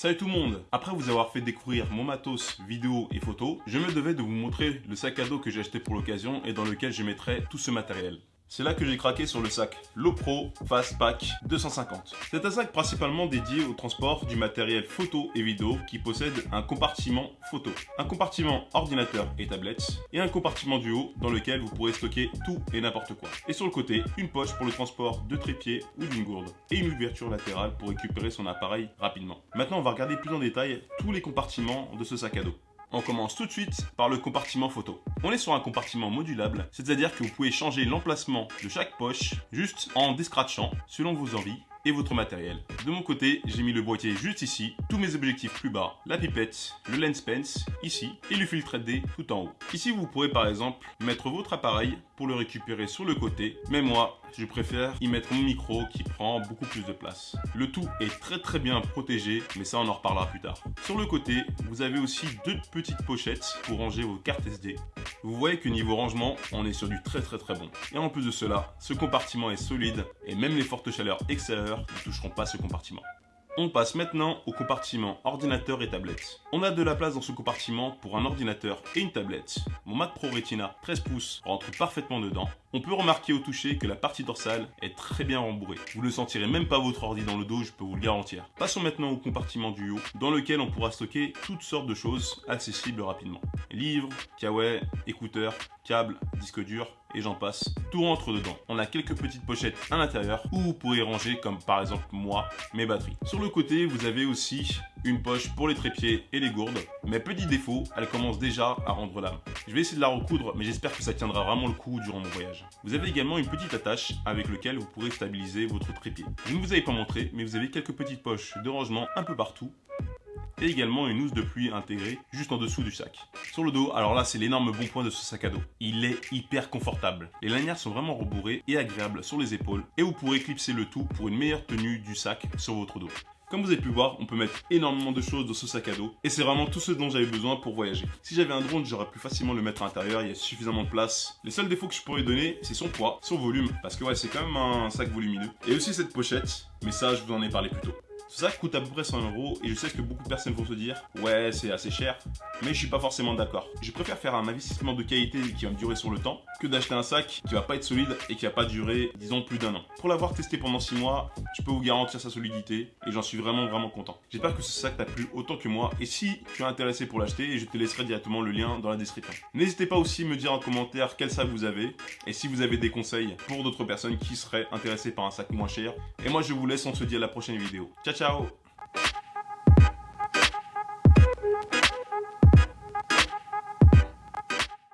Salut tout le monde Après vous avoir fait découvrir mon matos, vidéo et photos, je me devais de vous montrer le sac à dos que j'ai acheté pour l'occasion et dans lequel je mettrai tout ce matériel. C'est là que j'ai craqué sur le sac Lopro Fastpack 250. C'est un sac principalement dédié au transport du matériel photo et vidéo qui possède un compartiment photo, un compartiment ordinateur et tablette et un compartiment du haut dans lequel vous pourrez stocker tout et n'importe quoi. Et sur le côté, une poche pour le transport de trépied ou d'une gourde et une ouverture latérale pour récupérer son appareil rapidement. Maintenant, on va regarder plus en détail tous les compartiments de ce sac à dos. On commence tout de suite par le compartiment photo. On est sur un compartiment modulable, c'est-à-dire que vous pouvez changer l'emplacement de chaque poche juste en descratchant selon vos envies et votre matériel. De mon côté, j'ai mis le boîtier juste ici, tous mes objectifs plus bas, la pipette, le lens pens ici et le filtre D tout en haut. Ici, vous pourrez par exemple mettre votre appareil pour le récupérer sur le côté, mais moi, je préfère y mettre mon micro qui prend beaucoup plus de place. Le tout est très très bien protégé, mais ça on en reparlera plus tard. Sur le côté, vous avez aussi deux petites pochettes pour ranger vos cartes SD. Vous voyez que niveau rangement, on est sur du très très très bon. Et en plus de cela, ce compartiment est solide et même les fortes chaleurs extérieures ne toucheront pas ce compartiment. On passe maintenant au compartiment ordinateur et tablette. On a de la place dans ce compartiment pour un ordinateur et une tablette. Mon Mac Pro Retina 13 pouces rentre parfaitement dedans. On peut remarquer au toucher que la partie dorsale est très bien rembourrée. Vous ne sentirez même pas votre ordi dans le dos, je peux vous le garantir. Passons maintenant au compartiment du haut, dans lequel on pourra stocker toutes sortes de choses accessibles rapidement. Livres, kawaii, écouteurs, câbles, disques durs, et j'en passe, tout rentre dedans. On a quelques petites pochettes à l'intérieur où vous pourrez ranger comme par exemple moi, mes batteries. Sur le côté, vous avez aussi une poche pour les trépieds et les gourdes. Mais petit défaut, elle commence déjà à rendre l'âme. Je vais essayer de la recoudre, mais j'espère que ça tiendra vraiment le coup durant mon voyage. Vous avez également une petite attache avec laquelle vous pourrez stabiliser votre trépied. Je ne vous avais pas montré, mais vous avez quelques petites poches de rangement un peu partout et également une housse de pluie intégrée juste en dessous du sac. Sur le dos, alors là c'est l'énorme bon point de ce sac à dos. Il est hyper confortable. Les lanières sont vraiment rebourrées et agréables sur les épaules et vous pourrez clipser le tout pour une meilleure tenue du sac sur votre dos. Comme vous avez pu voir, on peut mettre énormément de choses dans ce sac à dos et c'est vraiment tout ce dont j'avais besoin pour voyager. Si j'avais un drone, j'aurais pu facilement le mettre à l'intérieur, il y a suffisamment de place. Les seuls défauts que je pourrais donner, c'est son poids, son volume, parce que ouais, c'est quand même un sac volumineux. Et aussi cette pochette, mais ça, je vous en ai parlé plus tôt. Sac coûte à peu près 100 euros et je sais que beaucoup de personnes vont se dire ouais c'est assez cher mais je suis pas forcément d'accord. Je préfère faire un investissement de qualité qui va me durer sur le temps que d'acheter un sac qui va pas être solide et qui va pas durer disons plus d'un an. Pour l'avoir testé pendant 6 mois, je peux vous garantir sa solidité et j'en suis vraiment vraiment content. J'espère que ce sac t'a plu autant que moi et si tu es intéressé pour l'acheter, je te laisserai directement le lien dans la description. N'hésitez pas aussi à me dire en commentaire quel sac vous avez et si vous avez des conseils pour d'autres personnes qui seraient intéressées par un sac moins cher. Et moi je vous laisse, on se dit à la prochaine vidéo. Ciao ciao